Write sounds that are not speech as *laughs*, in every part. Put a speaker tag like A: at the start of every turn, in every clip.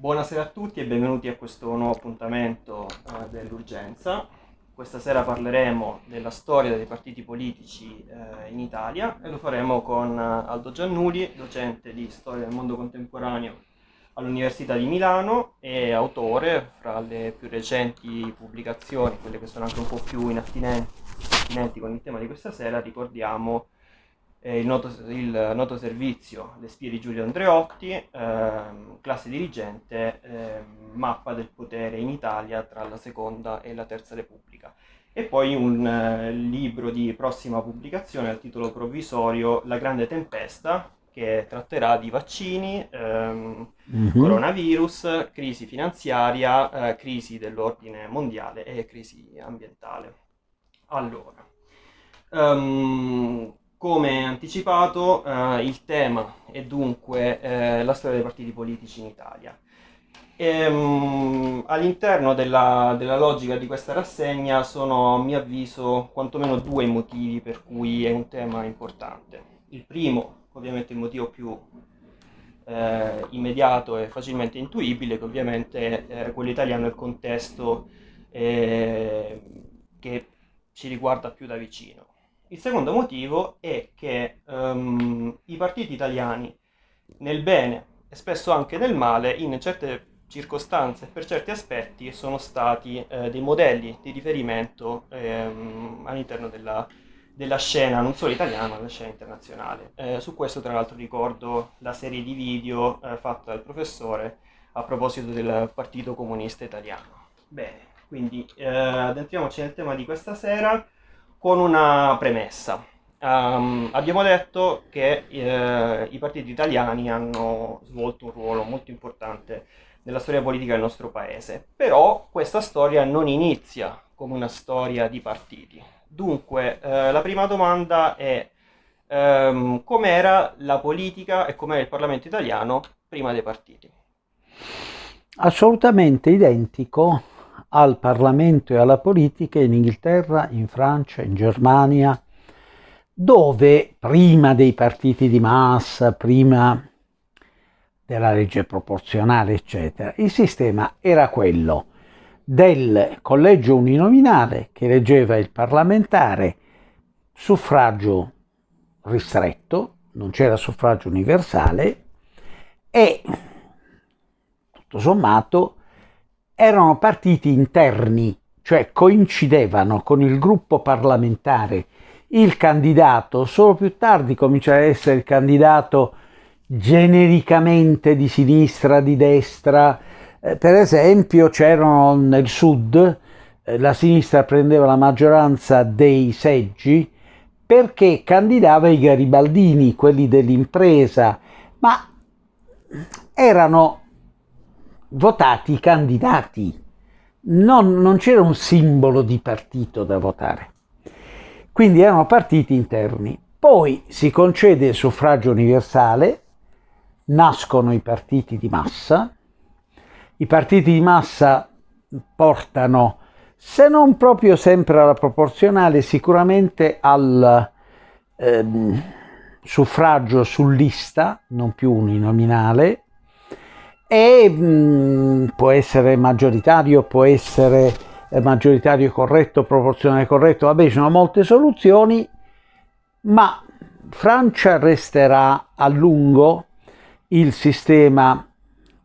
A: Buonasera a tutti e benvenuti a questo nuovo appuntamento eh, dell'urgenza. Questa sera parleremo della storia dei partiti politici eh, in Italia e lo faremo con eh, Aldo Giannuli, docente di storia del mondo contemporaneo all'Università di Milano e autore, fra le più recenti pubblicazioni, quelle che sono anche un po' più inattinenti con il tema di questa sera, ricordiamo eh, il, noto, il, noto, servizio Le spie di Giulio Andreotti, eh, classe dirigente, eh, mappa del potere in Italia tra la seconda e la terza repubblica. E poi un eh, libro di prossima pubblicazione al titolo provvisorio La grande tempesta, che tratterà di vaccini, ehm, mm-hmm. coronavirus, crisi finanziaria, eh, crisi dell'ordine mondiale e crisi ambientale. Allora, um, come anticipato, eh, il tema è dunque eh, la storia dei partiti politici in Italia. Ehm, all'interno della, della, logica di questa rassegna sono, a mio avviso, quantomeno due motivi per cui è un tema importante. Il primo, ovviamente il motivo più eh, immediato e facilmente intuibile, che ovviamente è quello italiano è il contesto eh, che ci riguarda più da vicino il secondo motivo è che um, i partiti italiani, nel bene e spesso anche nel male, in certe circostanze e per certi aspetti, sono stati eh, dei modelli di riferimento ehm, all'interno della, della, scena, non solo italiana, ma della scena internazionale. Eh, su questo, tra l'altro, ricordo la serie di video eh, fatta dal professore a proposito del Partito Comunista Italiano. Bene, quindi eh, addentriamoci nel tema di questa sera con una premessa. Um, abbiamo detto che eh, i partiti italiani hanno svolto un ruolo molto importante nella storia politica del nostro paese, però questa storia non inizia come una storia di partiti. Dunque, eh, la prima domanda è ehm, com'era la politica e com'era il Parlamento italiano prima dei partiti?
B: Assolutamente identico al Parlamento e alla politica in Inghilterra, in Francia, in Germania, dove prima dei partiti di massa, prima della legge proporzionale, eccetera, il sistema era quello del collegio uninominale che eleggeva il parlamentare, suffragio ristretto, non c'era suffragio universale e tutto sommato erano partiti interni, cioè coincidevano con il gruppo parlamentare. Il candidato solo più tardi comincia a essere il candidato genericamente di sinistra, di destra. Eh, per esempio c'erano nel sud, eh, la sinistra prendeva la maggioranza dei seggi perché candidava i garibaldini, quelli dell'impresa, ma erano votati i candidati, non, non c'era un simbolo di partito da votare. Quindi erano partiti interni. Poi si concede il suffragio universale, nascono i partiti di massa, i partiti di massa portano, se non proprio sempre alla proporzionale, sicuramente al ehm, suffragio su lista, non più uninominale, e mh, mm, può essere maggioritario, può essere eh, maggioritario corretto, proporzionale corretto, vabbè ci sono molte soluzioni, ma Francia resterà a lungo il sistema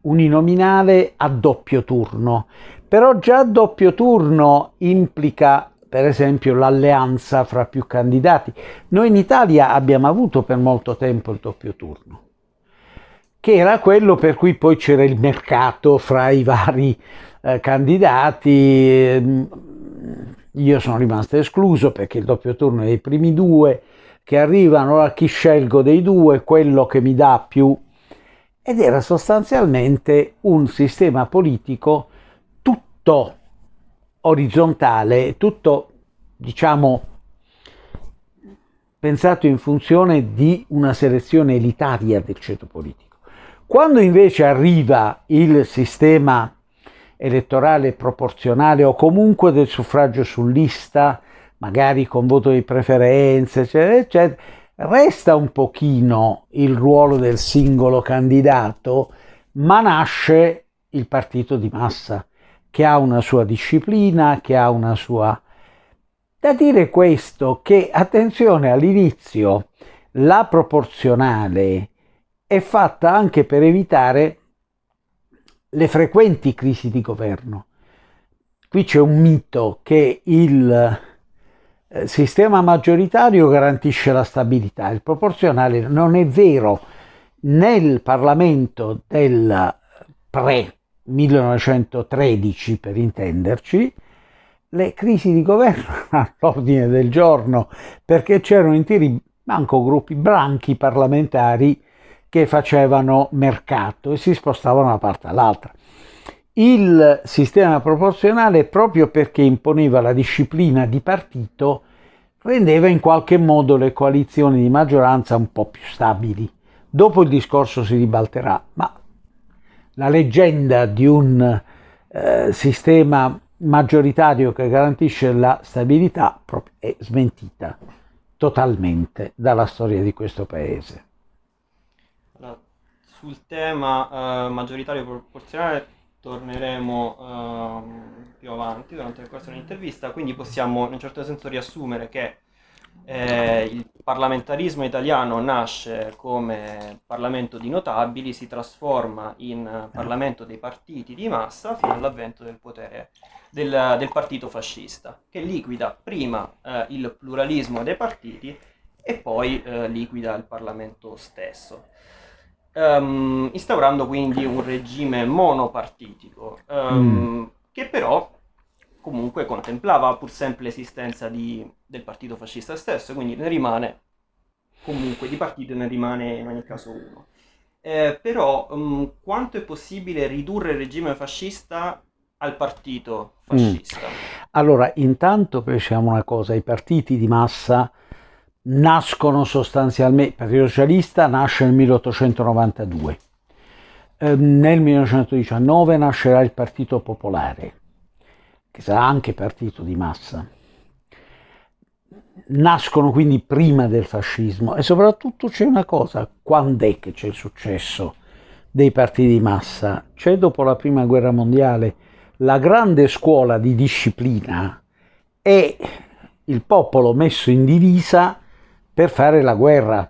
B: uninominale a doppio turno, però già doppio turno implica per esempio l'alleanza fra più candidati. Noi in Italia abbiamo avuto per molto tempo il doppio turno che era quello per cui poi c'era il mercato fra i vari eh, candidati. Ehm, io sono rimasto escluso perché il doppio turno è dei primi due che arrivano, a chi scelgo dei due, quello che mi dà più. Ed era sostanzialmente un sistema politico tutto orizzontale, tutto, diciamo, pensato in funzione di una selezione elitaria del ceto politico. Quando invece arriva il sistema elettorale proporzionale o comunque del suffragio su lista, magari con voto di preferenza, eccetera, eccetera, resta un pochino il ruolo del singolo candidato, ma nasce il partito di massa, che ha una sua disciplina, che ha una sua... Da dire questo che, attenzione, all'inizio la proporzionale è fatta anche per evitare le frequenti crisi di governo. Qui c'è un mito che il eh, sistema maggioritario garantisce la stabilità, il proporzionale non è vero. Nel Parlamento del pre-1913, per intenderci, le crisi di governo erano *laughs* all'ordine del giorno perché c'erano interi manco gruppi branchi parlamentari che facevano mercato e si spostavano da una parte all'altra. Il sistema proporzionale, proprio perché imponeva la disciplina di partito, rendeva in qualche modo le coalizioni di maggioranza un po' più stabili. Dopo il discorso si ribalterà, ma la leggenda di un eh, sistema maggioritario che garantisce la stabilità è smentita totalmente dalla storia di questo paese
A: sul tema uh, maggioritario proporzionale torneremo uh, più avanti durante il corso dell'intervista, quindi possiamo in un certo senso riassumere che eh, il parlamentarismo italiano nasce come Parlamento di notabili, si trasforma in Parlamento dei partiti di massa fino all'avvento del potere del, del partito fascista, che liquida prima eh, il pluralismo dei partiti e poi eh, liquida il Parlamento stesso um, instaurando quindi un regime monopartitico, um, mm. che però comunque contemplava pur sempre l'esistenza di, del partito fascista stesso, quindi ne rimane comunque di partito ne rimane in ogni caso uno. Eh, però um, quanto è possibile ridurre il regime fascista al partito fascista? Mm.
B: Allora, intanto pensiamo una cosa, i partiti di massa nascono sostanzialmente, il Partito Socialista nasce nel 1892, eh, nel 1919 nascerà il Partito Popolare, che sarà anche partito di massa. Nascono quindi prima del fascismo e soprattutto c'è una cosa, quando è che c'è il successo dei partiti di massa? C'è dopo la prima guerra mondiale la grande scuola di disciplina e il popolo messo in divisa per fare la guerra.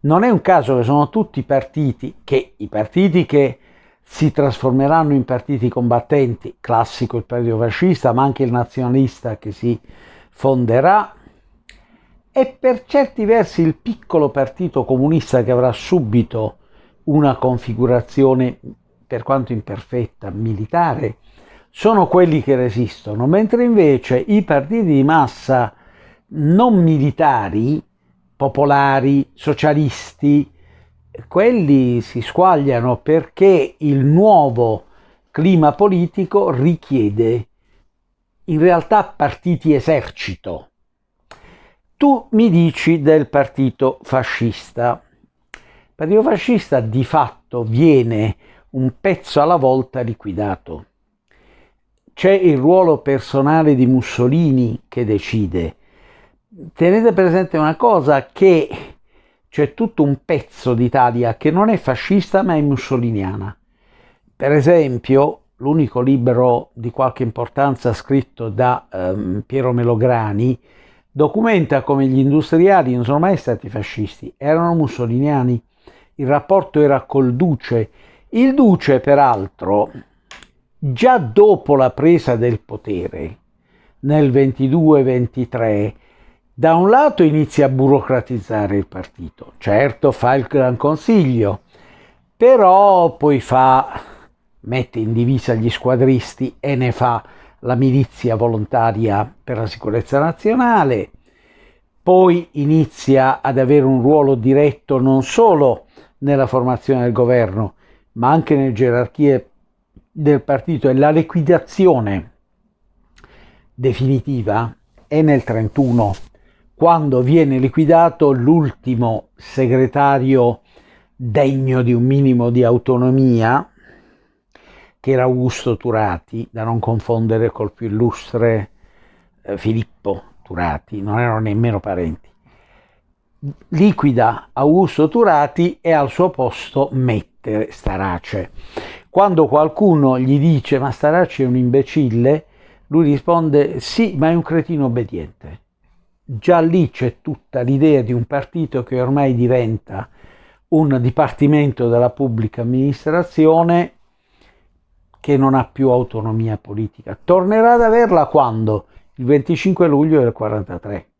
B: Non è un caso che sono tutti partiti che i partiti che si trasformeranno in partiti combattenti, classico il partito fascista, ma anche il nazionalista che si fonderà, e per certi versi il piccolo partito comunista che avrà subito una configurazione, per quanto imperfetta, militare, sono quelli che resistono, mentre invece i partiti di massa non militari popolari, socialisti, quelli si squagliano perché il nuovo clima politico richiede in realtà partiti esercito. Tu mi dici del partito fascista. Il partito fascista di fatto viene un pezzo alla volta liquidato. C'è il ruolo personale di Mussolini che decide, tenete presente una cosa che c'è tutto un pezzo d'Italia che non è fascista ma è mussoliniana. Per esempio, l'unico libro di qualche importanza scritto da um, Piero Melograni documenta come gli industriali non sono mai stati fascisti, erano mussoliniani. Il rapporto era col duce. Il duce, peraltro, già dopo la presa del potere, nel 22-23, da un lato inizia a burocratizzare il partito, certo fa il Gran Consiglio, però poi fa, mette in divisa gli squadristi e ne fa la milizia volontaria per la sicurezza nazionale, poi inizia ad avere un ruolo diretto non solo nella formazione del governo, ma anche nelle gerarchie del partito e la liquidazione definitiva è nel 31 quando viene liquidato l'ultimo segretario degno di un minimo di autonomia, che era Augusto Turati, da non confondere col più illustre eh, Filippo Turati, non erano nemmeno parenti. Liquida Augusto Turati e al suo posto mette Starace. Quando qualcuno gli dice ma Staracci è un imbecille, lui risponde sì, ma è un cretino obbediente. Già lì c'è tutta l'idea di un partito che ormai diventa un dipartimento della pubblica amministrazione che non ha più autonomia politica. Tornerà ad averla quando? Il 25 luglio del 43.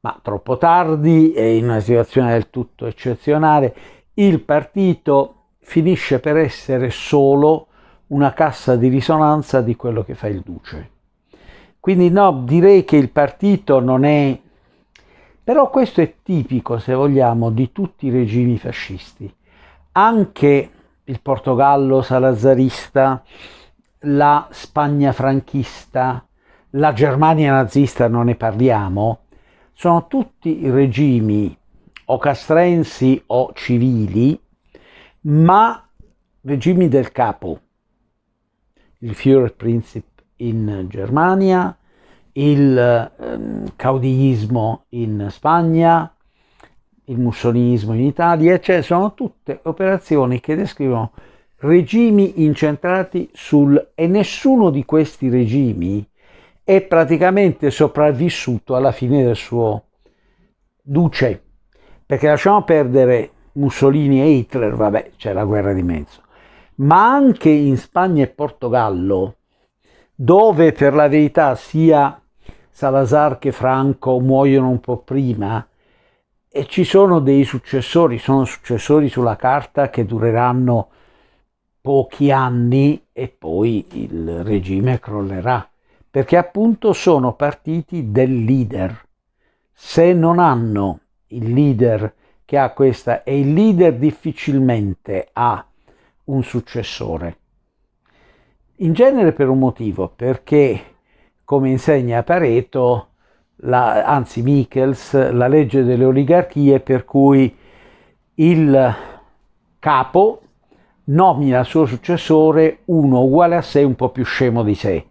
B: Ma troppo tardi e in una situazione del tutto eccezionale, il partito finisce per essere solo una cassa di risonanza di quello che fa il duce. Quindi no, direi che il partito non è... Però questo è tipico, se vogliamo, di tutti i regimi fascisti. Anche il Portogallo salazarista, la Spagna franchista, la Germania nazista, non ne parliamo, sono tutti regimi o castrensi o civili, ma regimi del capo, il Führerprinzip in Germania, il eh, caudillismo in Spagna, il mussolinismo in Italia, cioè sono tutte operazioni che descrivono regimi incentrati sul... e nessuno di questi regimi è praticamente sopravvissuto alla fine del suo duce, perché lasciamo perdere Mussolini e Hitler, vabbè, c'è la guerra di mezzo, ma anche in Spagna e Portogallo, dove per la verità sia Salazar che Franco muoiono un po' prima, e ci sono dei successori, sono successori sulla carta che dureranno pochi anni e poi il regime crollerà, perché appunto sono partiti del leader. Se non hanno il leader che ha questa, e il leader difficilmente ha un successore. In genere per un motivo, perché come insegna Pareto, la, anzi Michels, la legge delle oligarchie per cui il capo nomina il suo successore uno uguale a sé un po' più scemo di sé,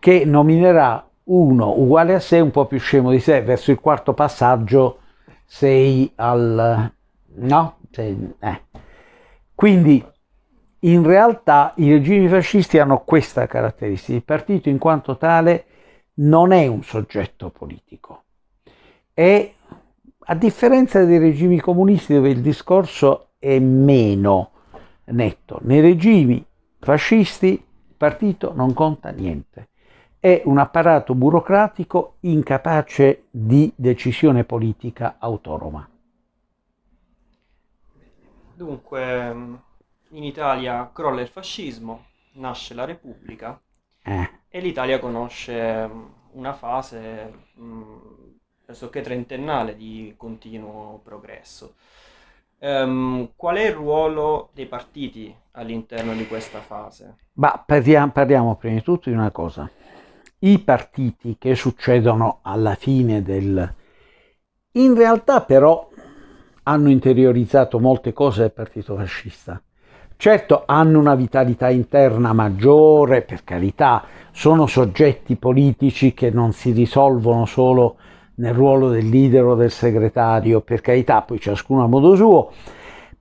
B: che nominerà uno uguale a sé un po' più scemo di sé, verso il quarto passaggio sei al... no? Sei, eh. Quindi in realtà i regimi fascisti hanno questa caratteristica, il partito in quanto tale non è un soggetto politico, è a differenza dei regimi comunisti dove il discorso è meno netto, nei regimi fascisti il partito non conta niente, è un apparato burocratico incapace di decisione politica autonoma.
A: Dunque, in Italia crolla il fascismo, nasce la Repubblica eh. e l'Italia conosce mm, una fase mh, mm, pressoché trentennale di continuo progresso. Um, qual è il ruolo dei partiti all'interno di questa fase?
B: Ma parliamo, parliamo prima di tutto di una cosa. I partiti che succedono alla fine del... In realtà però hanno interiorizzato molte cose del partito fascista. Certo hanno una vitalità interna maggiore, per carità, sono soggetti politici che non si risolvono solo nel ruolo del leader o del segretario, per carità, poi ciascuno a modo suo,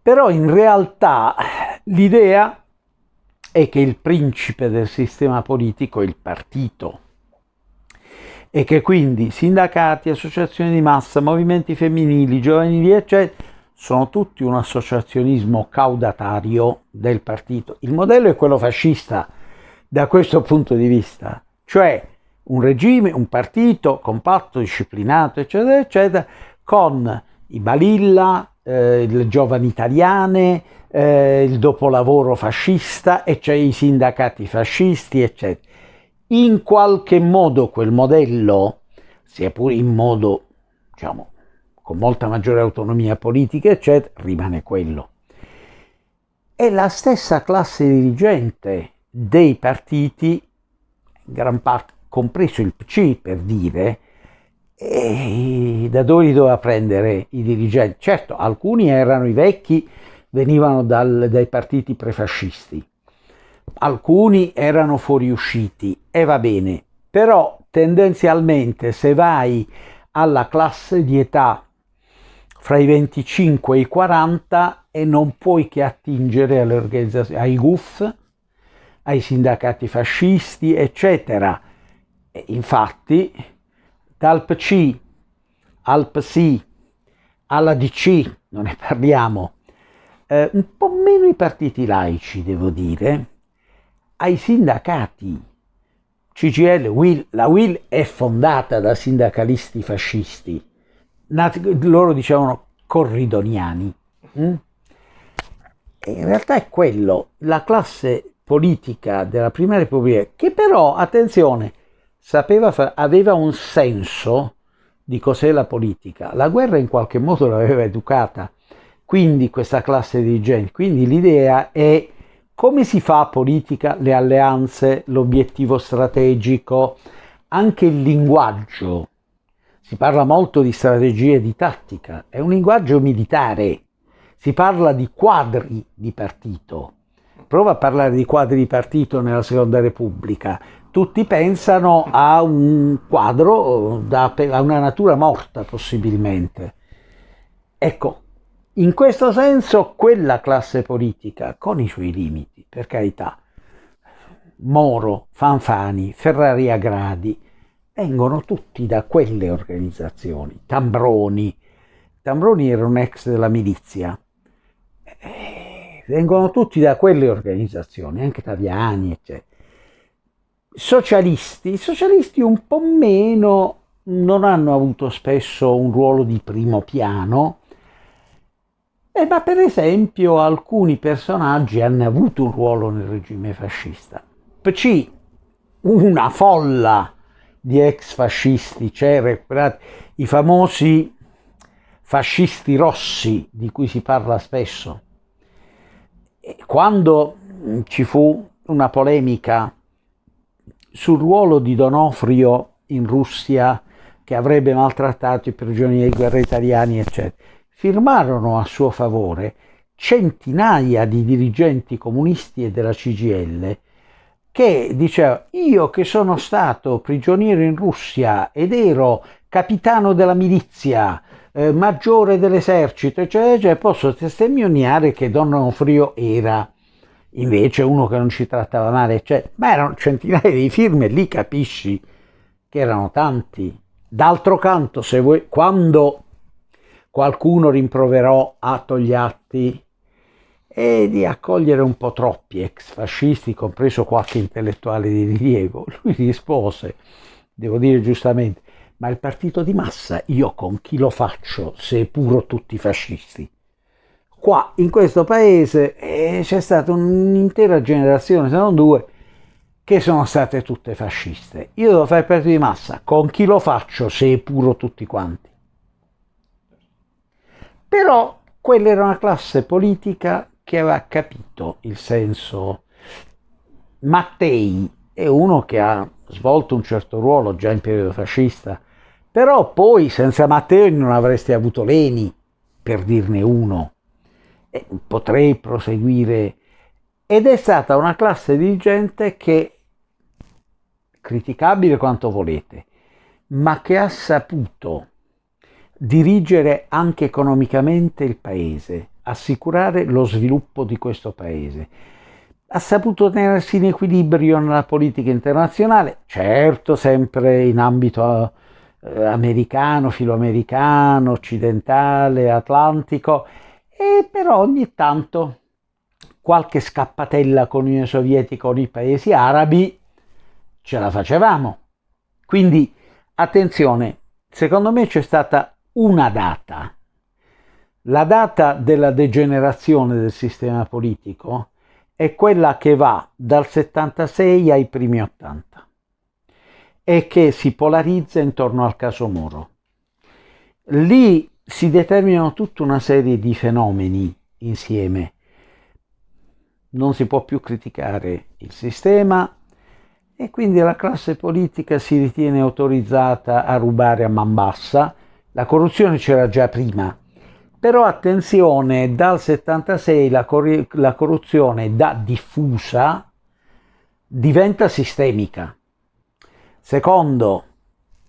B: però in realtà l'idea è che il principe del sistema politico è il partito e che quindi sindacati, associazioni di massa, movimenti femminili, giovanili, eccetera, sono tutti un associazionismo caudatario del partito. Il modello è quello fascista da questo punto di vista, cioè un regime, un partito compatto, disciplinato, eccetera, eccetera, con i balilla, eh, le giovani italiane, eh, il dopolavoro fascista e cioè i sindacati fascisti, eccetera. In qualche modo quel modello, sia pure in modo, diciamo, con molta maggiore autonomia politica, eccetera, rimane quello. E la stessa classe dirigente dei partiti, gran parte, compreso il PC per dire, da dove li doveva prendere i dirigenti? Certo, alcuni erano i vecchi, venivano dal, dai partiti prefascisti, alcuni erano fuoriusciti e va bene, però tendenzialmente se vai alla classe di età fra i 25 e i 40 e non puoi che attingere alle organizzazioni, ai GUF, ai sindacati fascisti, eccetera. E infatti, dal PC al PSI, alla DC, non ne parliamo, eh, un po' meno i partiti laici, devo dire, ai sindacati. CGL, Will, la Will è fondata da sindacalisti fascisti, nati, loro dicevano corridoniani. Mm? in realtà è quello, la classe politica della Prima Repubblica, che però, attenzione, sapeva, aveva un senso di cos'è la politica. La guerra in qualche modo l'aveva educata, quindi questa classe dirigente. Quindi l'idea è come si fa politica, le alleanze, l'obiettivo strategico, anche il linguaggio. Si parla molto di strategia e di tattica, è un linguaggio militare, si parla di quadri di partito. Prova a parlare di quadri di partito nella Seconda Repubblica, tutti pensano a un quadro, a una natura morta possibilmente. Ecco, in questo senso quella classe politica, con i suoi limiti, per carità, Moro, Fanfani, Ferrari Agradi, vengono tutti da quelle organizzazioni. Tambroni, Tambroni era un ex della milizia, eh, vengono tutti da quelle organizzazioni, anche Taviani, eccetera socialisti, i socialisti un po' meno non hanno avuto spesso un ruolo di primo piano, eh, ma per esempio alcuni personaggi hanno avuto un ruolo nel regime fascista. PC, una folla di ex fascisti, c'era i famosi fascisti rossi di cui si parla spesso. Quando ci fu una polemica sul ruolo di Donofrio in Russia che avrebbe maltrattato i prigionieri di guerra italiani, eccetera. Firmarono a suo favore centinaia di dirigenti comunisti e della CGL che diceva io che sono stato prigioniero in Russia ed ero capitano della milizia, eh, maggiore dell'esercito, eccetera, eccetera, posso testimoniare che Don Onofrio era invece uno che non ci trattava male, cioè, ma erano centinaia di firme, lì capisci che erano tanti. D'altro canto, se vuoi, quando qualcuno rimproverò a Togliatti e di accogliere un po' troppi ex fascisti, compreso qualche intellettuale di rilievo, *laughs* lui rispose, devo dire giustamente, ma il partito di massa io con chi lo faccio se puro tutti fascisti? qua in questo paese eh, c'è stata un'intera generazione, se non due, che sono state tutte fasciste. Io devo fare parte di massa, con chi lo faccio se puro tutti quanti? Però quella era una classe politica che aveva capito il senso. Mattei è uno che ha svolto un certo ruolo già in periodo fascista, però poi senza Mattei non avresti avuto Leni, per dirne uno. Eh, potrei proseguire, ed è stata una classe dirigente che, criticabile quanto volete, ma che ha saputo dirigere anche economicamente il paese, assicurare lo sviluppo di questo paese. Ha saputo tenersi in equilibrio nella politica internazionale, certo sempre in ambito eh, americano, filoamericano, occidentale, atlantico, e però ogni tanto qualche scappatella con l'Unione Sovietica o i paesi arabi ce la facevamo. Quindi attenzione, secondo me c'è stata una data, la data della degenerazione del sistema politico è quella che va dal 76 ai primi 80 e che si polarizza intorno al caso Moro. Lì si determinano tutta una serie di fenomeni insieme. Non si può più criticare il sistema e quindi la classe politica si ritiene autorizzata a rubare a man bassa. La corruzione c'era già prima, però attenzione, dal 76 la, cor la corruzione da diffusa diventa sistemica. Secondo,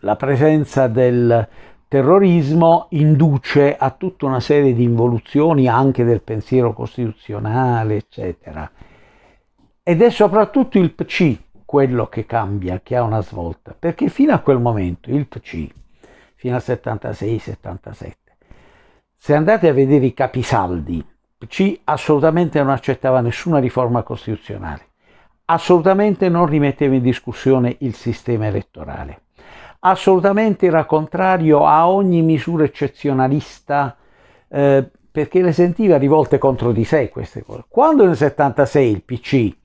B: la presenza del terrorismo induce a tutta una serie di involuzioni anche del pensiero costituzionale, eccetera. Ed è soprattutto il PC quello che cambia, che ha una svolta, perché fino a quel momento il PC, fino al 76-77, se andate a vedere i capisaldi, PC assolutamente non accettava nessuna riforma costituzionale, assolutamente non rimetteva in discussione il sistema elettorale, assolutamente era contrario a ogni misura eccezionalista eh, perché le sentiva rivolte contro di sé queste cose. Quando nel 76 il PC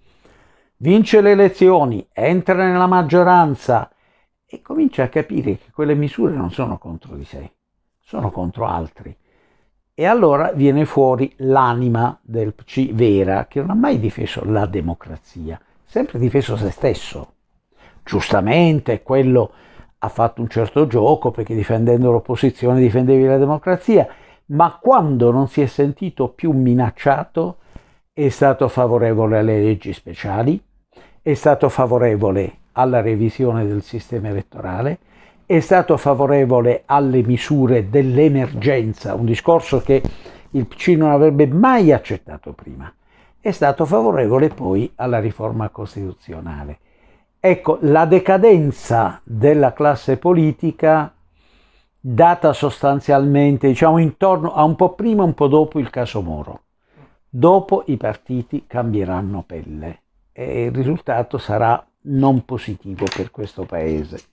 B: vince le elezioni, entra nella maggioranza e comincia a capire che quelle misure non sono contro di sé, sono contro altri. E allora viene fuori l'anima del PC vera, che non ha mai difeso la democrazia, sempre difeso se stesso. Giustamente quello ha fatto un certo gioco perché difendendo l'opposizione difendevi la democrazia, ma quando non si è sentito più minacciato è stato favorevole alle leggi speciali, è stato favorevole alla revisione del sistema elettorale, è stato favorevole alle misure dell'emergenza, un discorso che il PC non avrebbe mai accettato prima, è stato favorevole poi alla riforma costituzionale. Ecco, la decadenza della classe politica data sostanzialmente, diciamo, intorno a un po' prima un po' dopo il caso Moro. Dopo i partiti cambieranno pelle e il risultato sarà non positivo per questo paese.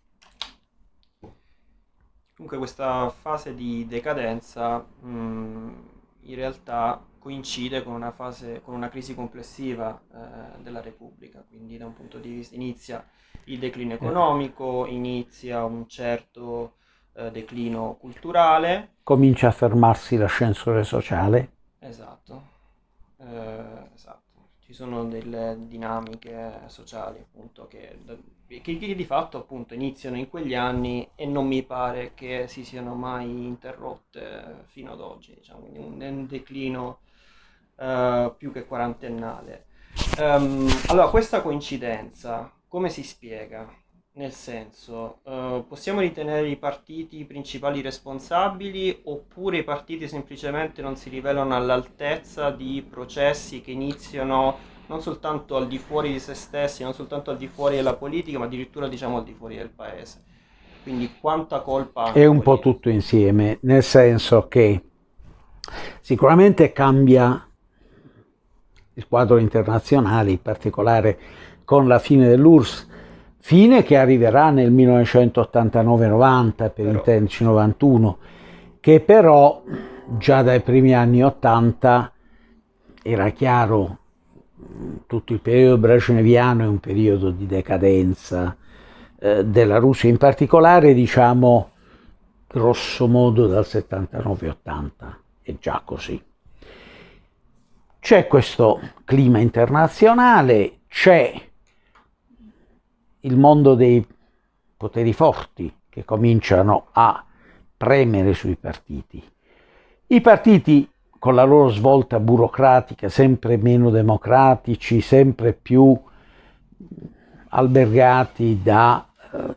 A: Comunque questa fase di decadenza mh, in realtà coincide con una, fase, con una crisi complessiva eh, della Repubblica, quindi da un punto di vista inizia il declino economico, inizia un certo eh, declino culturale.
B: Comincia a fermarsi l'ascensore sociale.
A: Esatto, eh, esatto ci sono delle dinamiche sociali appunto che, che, che, di fatto appunto iniziano in quegli anni e non mi pare che si siano mai interrotte fino ad oggi, diciamo, quindi un, un declino uh, più che quarantennale. Um, allora, questa coincidenza come si spiega? Nel senso, uh, possiamo ritenere i partiti principali responsabili oppure i partiti semplicemente non si rivelano all'altezza di processi che iniziano non soltanto al di fuori di se stessi, non soltanto al di fuori della politica, ma addirittura diciamo al di fuori del paese. Quindi quanta colpa...
B: È un po' tutto insieme, nel senso che sicuramente cambia il quadro internazionale, in particolare con la fine dell'URSS, fine che arriverà nel 1989-90 per intenderci 91, che però già dai primi anni 80 era chiaro tutto il periodo brezhneviano è un periodo di decadenza eh, della Russia, in particolare diciamo grosso modo dal 79-80, è già così. C'è questo clima internazionale, c'è il mondo dei poteri forti che cominciano a premere sui partiti. I partiti con la loro svolta burocratica, sempre meno democratici, sempre più albergati da eh,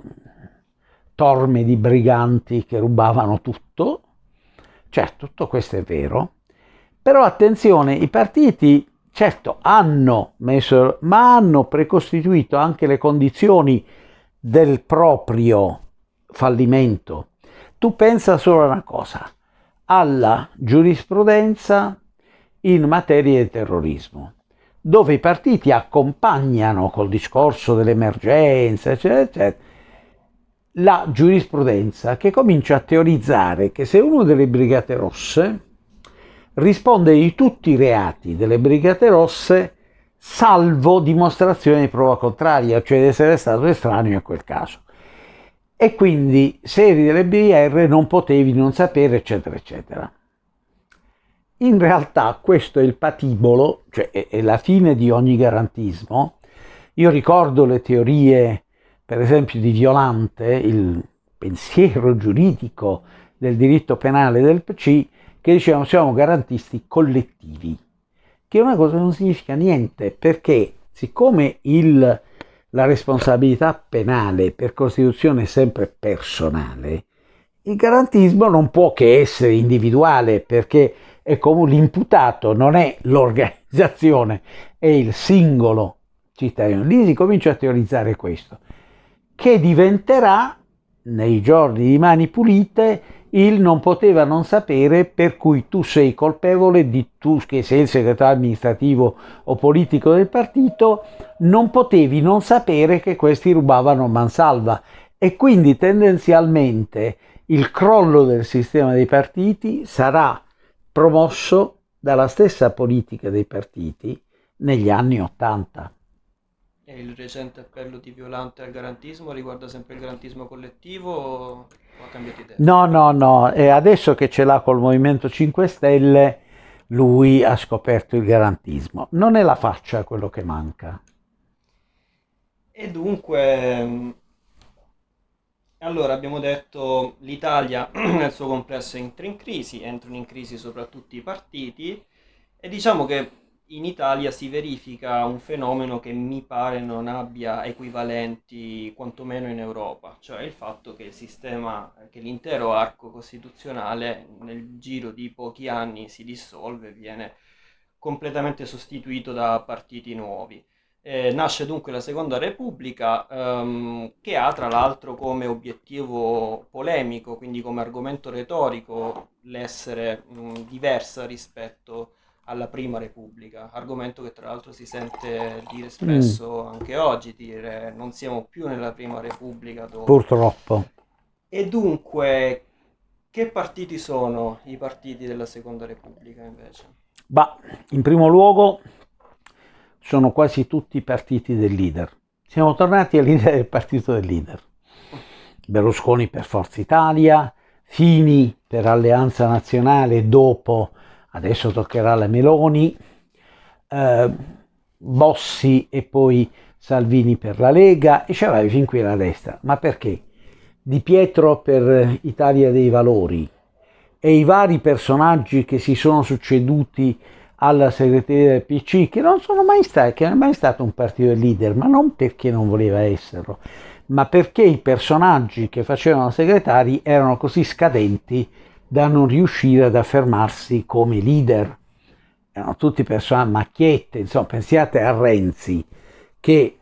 B: torme di briganti che rubavano tutto. Certo, tutto questo è vero, però attenzione, i partiti certo hanno messo, ma hanno precostituito anche le condizioni del proprio fallimento. Tu pensa solo a una cosa, alla giurisprudenza in materia di terrorismo, dove i partiti accompagnano col discorso dell'emergenza, eccetera, eccetera, la giurisprudenza che comincia a teorizzare che se uno delle Brigate Rosse risponde di tutti i reati delle Brigate Rosse salvo dimostrazione di prova contraria, cioè di essere stato estraneo a quel caso. E quindi eri delle BR non potevi non sapere, eccetera, eccetera. In realtà questo è il patibolo, cioè è la fine di ogni garantismo. Io ricordo le teorie, per esempio, di Violante, il pensiero giuridico del diritto penale del PC, che dicevano siamo garantisti collettivi, che è una cosa che non significa niente, perché siccome il, la responsabilità penale per Costituzione è sempre personale, il garantismo non può che essere individuale perché è come l'imputato, non è l'organizzazione, è il singolo cittadino. Lì si comincia a teorizzare questo, che diventerà nei giorni di mani pulite il non poteva non sapere per cui tu sei colpevole di tu che sei il segretario amministrativo o politico del partito non potevi non sapere che questi rubavano mansalva e quindi tendenzialmente il crollo del sistema dei partiti sarà promosso dalla stessa politica dei partiti negli anni Ottanta.
A: E il recente appello di Violante al garantismo riguarda sempre il garantismo collettivo
B: No, no, no, e adesso che ce l'ha col Movimento 5 Stelle lui ha scoperto il garantismo. Non è la faccia quello che manca.
A: E dunque, allora abbiamo detto l'Italia *clears throat* nel suo complesso entra in crisi, entrano in crisi soprattutto i partiti e diciamo che in Italia si verifica un fenomeno che mi pare non abbia equivalenti quantomeno in Europa, cioè il fatto che il sistema, che l'intero arco costituzionale nel giro di pochi anni si dissolve, viene completamente sostituito da partiti nuovi. Eh, nasce dunque la Seconda Repubblica ehm, che ha tra l'altro come obiettivo polemico, quindi come argomento retorico, l'essere diversa rispetto alla Prima Repubblica, argomento che tra l'altro si sente dire spesso mm. anche oggi, dire non siamo più nella Prima Repubblica.
B: Dove... Purtroppo.
A: E dunque, che partiti sono i partiti della Seconda Repubblica invece?
B: Bah, in primo luogo sono quasi tutti i partiti del leader. Siamo tornati all'idea del partito del leader. Berlusconi per Forza Italia, Fini per Alleanza Nazionale dopo adesso toccherà la Meloni, eh, Bossi e poi Salvini per la Lega e ci avevi fin qui la destra. Ma perché? Di Pietro per Italia dei Valori e i vari personaggi che si sono succeduti alla segreteria del PC, che non sono mai stati, che non è mai stato un partito leader, ma non perché non voleva esserlo, ma perché i personaggi che facevano segretari erano così scadenti da non riuscire ad affermarsi come leader. Erano tutti persone macchiette, insomma, pensiate a Renzi, che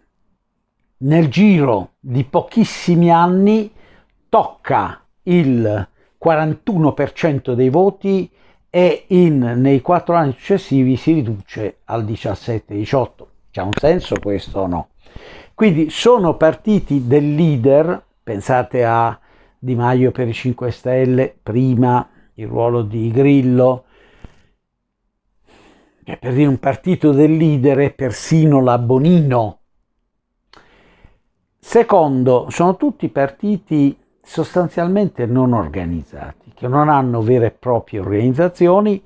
B: nel giro di pochissimi anni tocca il 41% dei voti e in, nei quattro anni successivi si riduce al 17-18. C'ha un senso questo o no? Quindi sono partiti del leader, pensate a di Maio per i 5 Stelle, prima il ruolo di Grillo, che per dire un partito del leader è persino la Bonino. Secondo, sono tutti partiti sostanzialmente non organizzati, che non hanno vere e proprie organizzazioni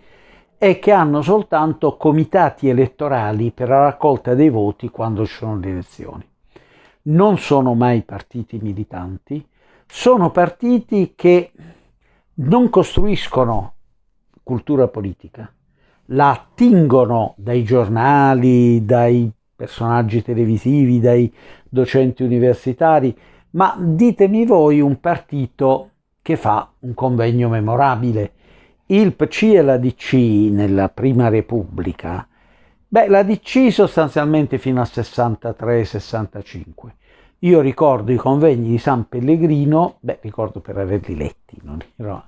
B: e che hanno soltanto comitati elettorali per la raccolta dei voti quando ci sono le elezioni. Non sono mai partiti militanti, sono partiti che non costruiscono cultura politica, la attingono dai giornali, dai personaggi televisivi, dai docenti universitari, ma ditemi voi un partito che fa un convegno memorabile. Il PC e la DC nella Prima Repubblica, beh, la DC sostanzialmente fino al 63-65 io ricordo i convegni di San Pellegrino, beh, ricordo per averli letti, non ero,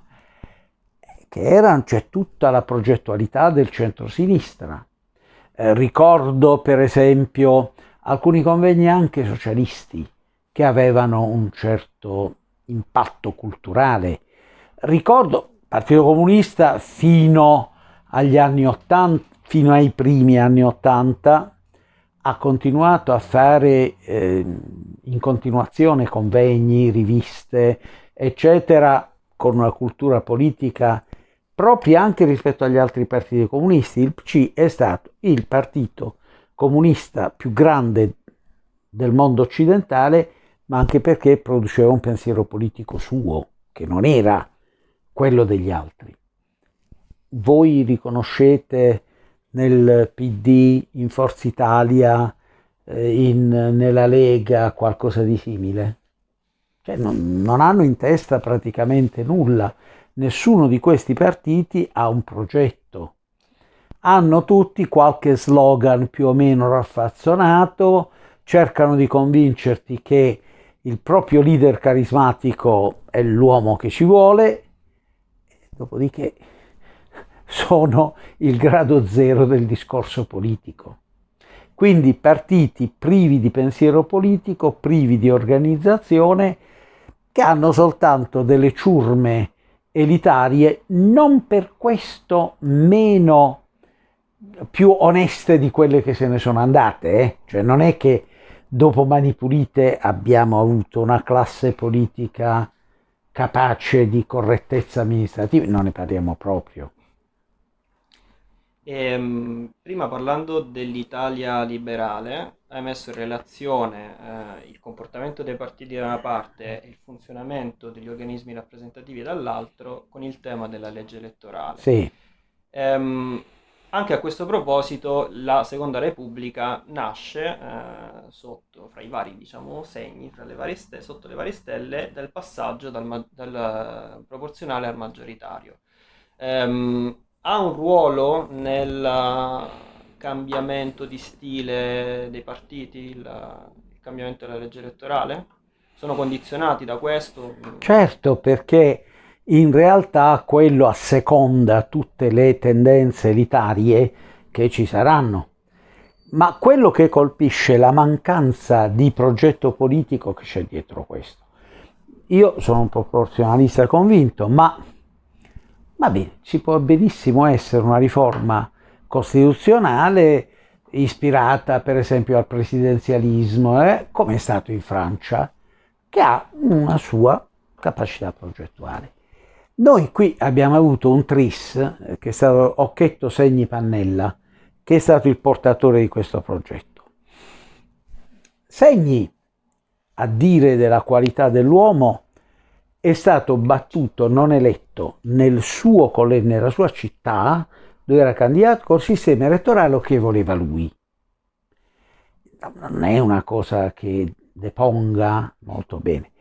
B: che erano, c'è tutta la progettualità del centro-sinistra. Eh, ricordo per esempio alcuni convegni anche socialisti che avevano un certo impatto culturale. Ricordo il Partito Comunista fino agli anni 80, fino ai primi anni 80, ha continuato a fare eh, in continuazione convegni, riviste, eccetera, con una cultura politica propria anche rispetto agli altri partiti comunisti. Il PC è stato il partito comunista più grande del mondo occidentale, ma anche perché produceva un pensiero politico suo, che non era quello degli altri. Voi riconoscete nel PD, in Forza Italia, in, nella Lega, qualcosa di simile? cioè non, non hanno in testa praticamente nulla. Nessuno di questi partiti ha un progetto. Hanno tutti qualche slogan più o meno raffazzonato, cercano di convincerti che il proprio leader carismatico è l'uomo che ci vuole, dopodiché *laughs* sono il grado zero del discorso politico. Quindi partiti privi di pensiero politico, privi di organizzazione, che hanno soltanto delle ciurme elitarie, non per questo meno più oneste di quelle che se ne sono andate. Eh? Cioè non è che dopo Mani Pulite abbiamo avuto una classe politica capace di correttezza amministrativa, non ne parliamo proprio.
A: Ehm, prima parlando dell'Italia liberale, hai messo in relazione eh, il comportamento dei partiti da una parte e il funzionamento degli organismi rappresentativi dall'altro con il tema della legge elettorale.
B: Sì.
A: Ehm, anche a questo proposito la Seconda Repubblica nasce eh, sotto, fra i vari diciamo, segni, le varie stelle, sotto le varie stelle del passaggio dal, dal proporzionale al maggioritario. Ehm, ha un ruolo nel cambiamento di stile dei partiti, il, il cambiamento della legge elettorale? Sono condizionati da questo?
B: Certo, perché in realtà quello asseconda tutte le tendenze elitarie che ci saranno. Ma quello che colpisce è la mancanza di progetto politico che c'è dietro questo. Io sono un proporzionalista convinto, ma Va bene, ci può benissimo essere una riforma costituzionale ispirata per esempio al presidenzialismo, eh, come è stato in Francia, che ha una sua capacità progettuale. Noi qui abbiamo avuto un tris, eh, che è stato Occhetto Segni Pannella, che è stato il portatore di questo progetto. Segni, a dire della qualità dell'uomo, è stato battuto, non eletto, nel suo, nella sua città, dove era candidato, col sistema elettorale che voleva lui. Non è una cosa che deponga molto bene.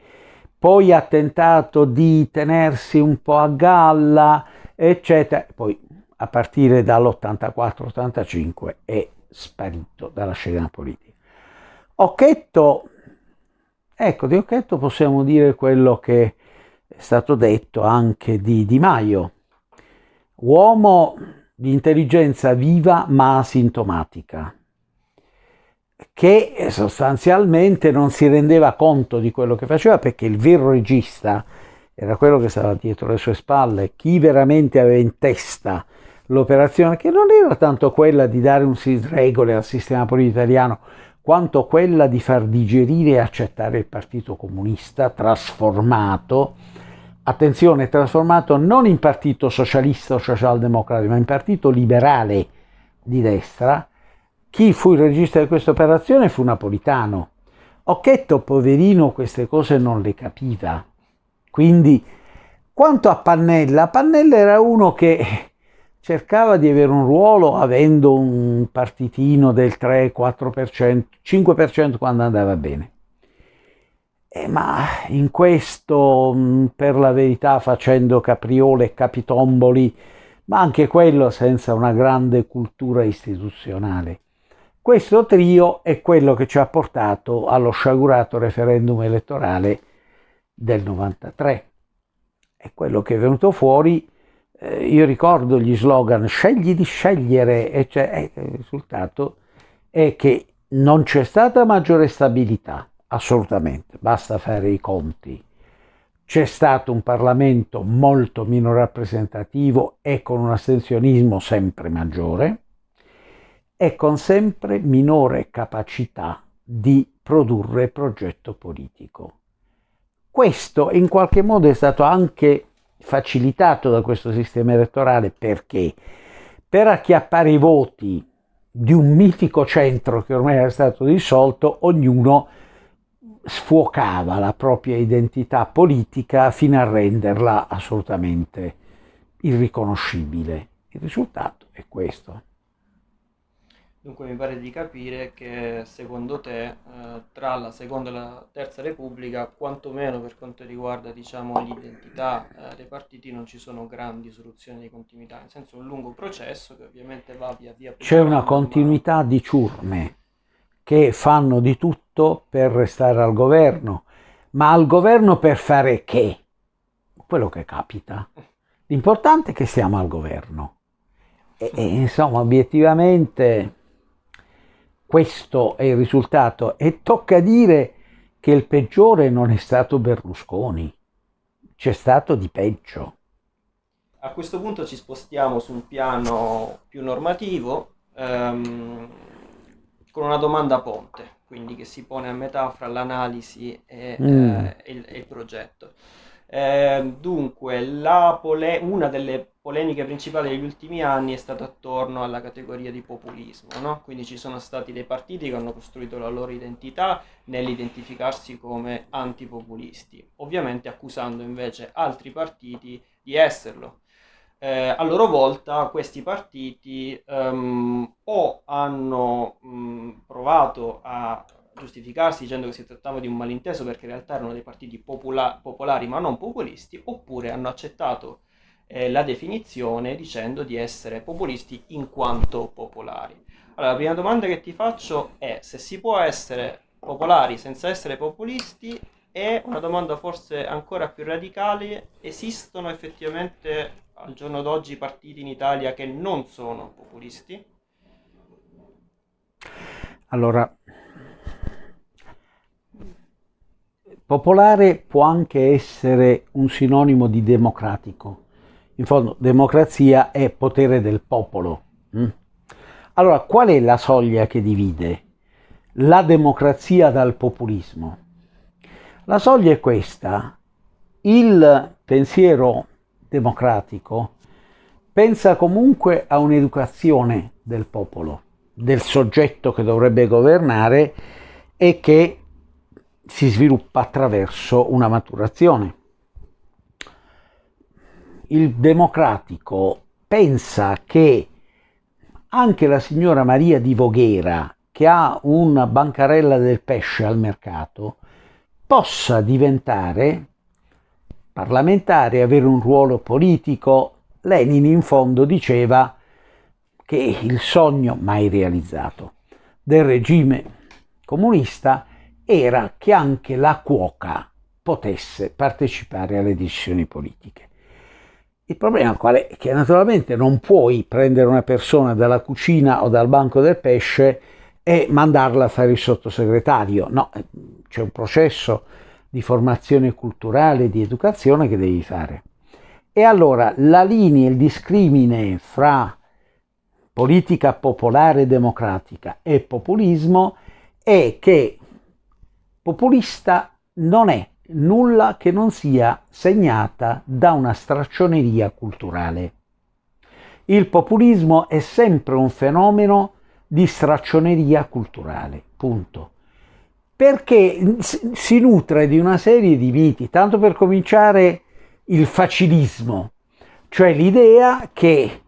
B: Poi ha tentato di tenersi un po' a galla, eccetera. Poi a partire dall'84-85 è sparito dalla scena politica. Occhetto, ecco, di Occhetto possiamo dire quello che è stato detto anche di Di Maio, uomo di intelligenza viva ma asintomatica, che sostanzialmente non si rendeva conto di quello che faceva perché il vero regista era quello che stava dietro le sue spalle, chi veramente aveva in testa l'operazione, che non era tanto quella di dare un regole al sistema politico italiano, quanto quella di far digerire e accettare il Partito Comunista trasformato attenzione, trasformato non in partito socialista o socialdemocratico, ma in partito liberale di destra, chi fu il regista di questa operazione fu Napolitano. Occhetto, poverino, queste cose non le capiva. Quindi, quanto a Pannella, Pannella era uno che cercava di avere un ruolo avendo un partitino del 3-4%, 5% quando andava bene. Eh, ma in questo, mm, per la verità, facendo capriole e capitomboli, ma anche quello senza una grande cultura istituzionale. Questo trio è quello che ci ha portato allo sciagurato referendum elettorale del 93. È quello che è venuto fuori, eh, io ricordo gli slogan scegli di scegliere, e cioè, eh, il risultato è che non c'è stata maggiore stabilità, assolutamente, basta fare i conti. C'è stato un Parlamento molto meno rappresentativo e con un astensionismo sempre maggiore e con sempre minore capacità di produrre progetto politico. Questo in qualche modo è stato anche facilitato da questo sistema elettorale perché per acchiappare i voti di un mitico centro che ormai era stato dissolto, ognuno sfuocava la propria identità politica fino a renderla assolutamente irriconoscibile. Il risultato è questo.
A: Dunque mi pare di capire che secondo te eh, tra la seconda e la terza repubblica, quantomeno per quanto riguarda diciamo, l'identità eh, dei partiti, non ci sono grandi soluzioni di continuità, nel senso un lungo processo che ovviamente va via via.
B: C'è una continuità ma... di ciurme che fanno di tutto per restare al governo, ma al governo per fare che? Quello che capita. L'importante è che siamo al governo. E, e insomma, obiettivamente questo è il risultato e tocca dire che il peggiore non è stato Berlusconi, c'è stato di peggio.
A: A questo punto ci spostiamo su un piano più normativo ehm, con una domanda ponte, quindi che si pone a metà fra l'analisi e, mm. eh, e, il, e il progetto. Eh, dunque, una delle polemiche principali degli ultimi anni è stata attorno alla categoria di populismo, no? quindi ci sono stati dei partiti che hanno costruito la loro identità nell'identificarsi come antipopulisti, ovviamente accusando invece altri partiti di esserlo. Eh, a loro volta questi partiti um, o hanno um, provato a giustificarsi dicendo che si trattava di un malinteso perché in realtà erano dei partiti popola popolari ma non populisti, oppure hanno accettato eh, la definizione dicendo di essere populisti in quanto popolari. Allora, la prima domanda che ti faccio è se si può essere popolari senza essere populisti e una domanda forse ancora più radicale, esistono effettivamente al giorno d'oggi partiti in Italia che non sono populisti?
B: Allora, popolare può anche essere un sinonimo di democratico. In fondo, democrazia è potere del popolo. Mm? Allora, qual è la soglia che divide la democrazia dal populismo? La soglia è questa. Il pensiero democratico pensa comunque a un'educazione del popolo, del soggetto che dovrebbe governare e che si sviluppa attraverso una maturazione. Il democratico pensa che anche la signora Maria di Voghera, che ha una bancarella del pesce al mercato, possa diventare parlamentare, avere un ruolo politico. Lenin in fondo diceva che il sogno mai realizzato del regime comunista era che anche la cuoca potesse partecipare alle decisioni politiche. Il problema qual è? Che naturalmente non puoi prendere una persona dalla cucina o dal banco del pesce e mandarla a fare il sottosegretario. No, c'è un processo di formazione culturale, di educazione che devi fare. E allora la linea, il discrimine fra politica popolare democratica e populismo è che populista non è nulla che non sia segnata da una straccioneria culturale. Il populismo è sempre un fenomeno di straccioneria culturale, punto. Perché si nutre di una serie di miti, tanto per cominciare il facilismo, cioè l'idea che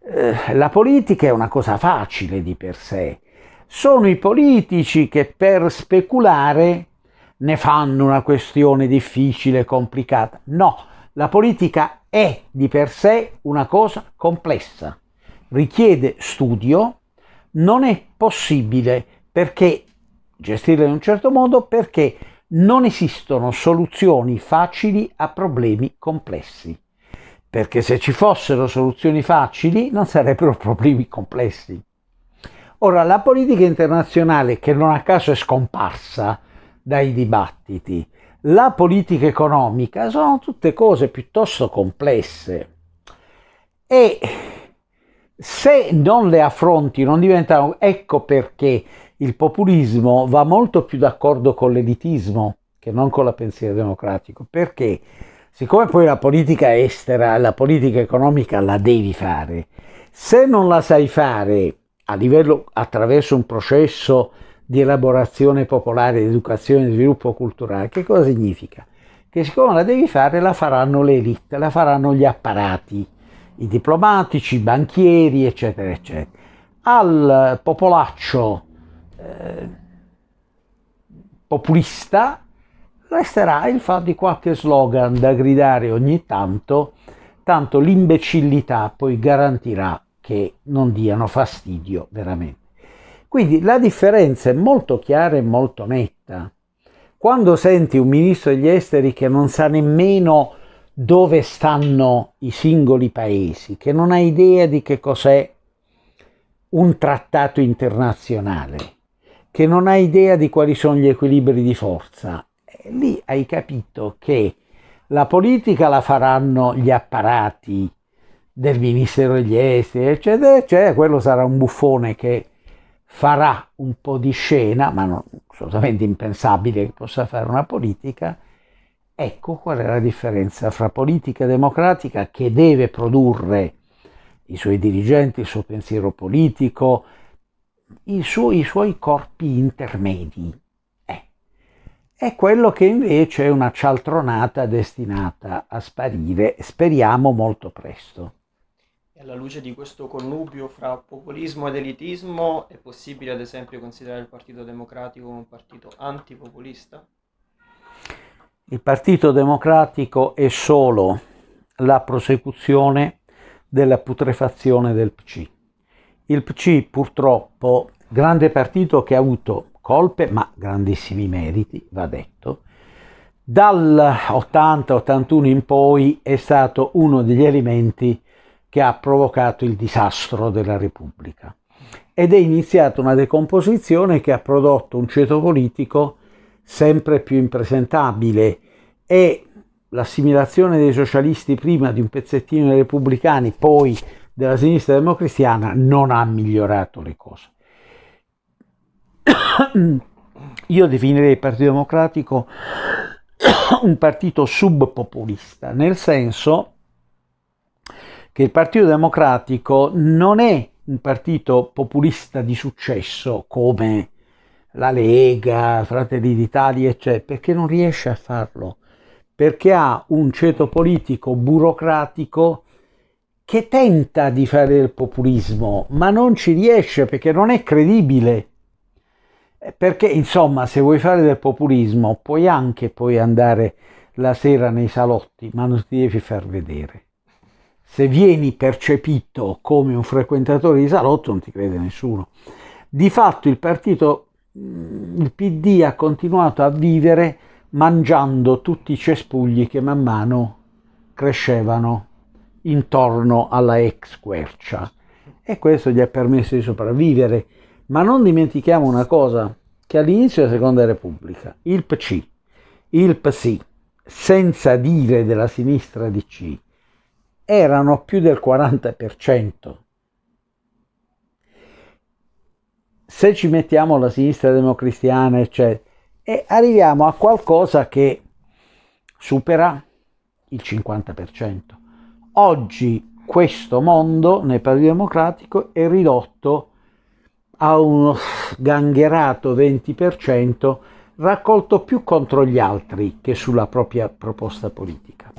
B: eh, la politica è una cosa facile di per sé. Sono i politici che per speculare ne fanno una questione difficile, complicata. No, la politica è di per sé una cosa complessa, richiede studio, non è possibile perché gestirla in un certo modo perché non esistono soluzioni facili a problemi complessi. Perché se ci fossero soluzioni facili non sarebbero *laughs* problemi complessi. Ora, la politica internazionale, che non a caso è scomparsa, dai dibattiti. La politica economica sono tutte cose piuttosto complesse e se non le affronti non diventano... Ecco perché il populismo va molto più d'accordo con l'elitismo che non con la pensiero democratico, perché siccome poi la politica estera, la politica economica la devi fare, se non la sai fare a livello attraverso un processo di elaborazione popolare, di educazione e sviluppo culturale. Che cosa significa? Che siccome la devi fare la faranno le elite, la faranno gli apparati, i diplomatici, i banchieri, eccetera, eccetera. al popolaccio eh, populista resterà il fatto di qualche slogan da gridare ogni tanto, tanto l'imbecillità poi garantirà che non diano fastidio veramente. Quindi la differenza è molto chiara e molto netta. Quando senti un ministro degli esteri che non sa nemmeno dove stanno i singoli paesi, che non ha idea di che cos'è un trattato internazionale, che non ha idea di quali sono gli equilibri di forza, lì hai capito che la politica la faranno gli apparati del Ministero degli Esteri, eccetera, eccetera, quello sarà un buffone che farà un po' di scena, ma non assolutamente impensabile che possa fare una politica, ecco qual è la differenza fra politica democratica che deve produrre i suoi dirigenti, il suo pensiero politico, i suoi, i suoi corpi intermedi, è quello che invece è una cialtronata destinata a sparire, speriamo molto presto.
A: E alla luce di questo connubio fra populismo ed elitismo è possibile ad esempio considerare il Partito Democratico un partito antipopulista?
B: Il Partito Democratico è solo la prosecuzione della putrefazione del PC. Il PC purtroppo, grande partito che ha avuto colpe, ma grandissimi meriti, va detto. Dal 80-81 in poi è stato uno degli elementi che ha provocato il disastro della Repubblica ed è iniziata una decomposizione che ha prodotto un ceto politico sempre più impresentabile e l'assimilazione dei socialisti prima di un pezzettino dei repubblicani, poi della sinistra democristiana, non ha migliorato le cose. *coughs* Io definirei il Partito Democratico *coughs* un partito subpopulista, nel senso che il Partito Democratico non è un partito populista di successo come la Lega, Fratelli d'Italia, eccetera, perché non riesce a farlo, perché ha un ceto politico burocratico che tenta di fare del populismo, ma non ci riesce perché non è credibile. Eh, perché insomma se vuoi fare del populismo puoi anche poi andare la sera nei salotti ma non ti devi far vedere. Se vieni percepito come un frequentatore di salotto non ti crede nessuno. Di fatto il partito mm, il PD ha continuato a vivere mangiando tutti i cespugli che man mano crescevano intorno alla ex quercia e questo gli ha permesso di sopravvivere ma non dimentichiamo una cosa, che all'inizio della Seconda Repubblica il PC, il PSI, senza dire della sinistra DC, erano più del 40%. Se ci mettiamo la sinistra democristiana, eccetera, e arriviamo a qualcosa che supera il 50%. Oggi questo mondo nel Partito Democratico è ridotto a uno gangherato 20% raccolto più contro gli altri che sulla propria proposta politica.